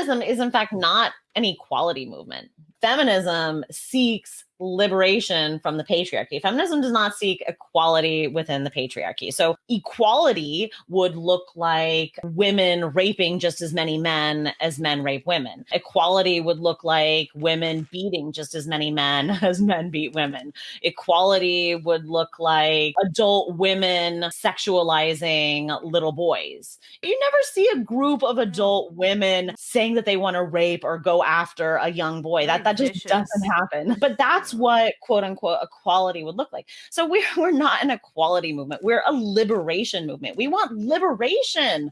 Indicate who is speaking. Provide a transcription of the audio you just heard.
Speaker 1: feminism is, in fact, not an equality movement. Feminism seeks liberation from the patriarchy. Feminism does not seek equality within the patriarchy. So, equality would look like women raping just as many men as men rape women. Equality would look like women beating just as many men as men beat women. Equality would look like adult women sexualizing little boys. You never see a group of adult women saying that they want to rape or go after a young boy. That that just doesn't happen. But that's that's what quote unquote equality would look like. So we're we're not an equality movement. We're a liberation movement. We want liberation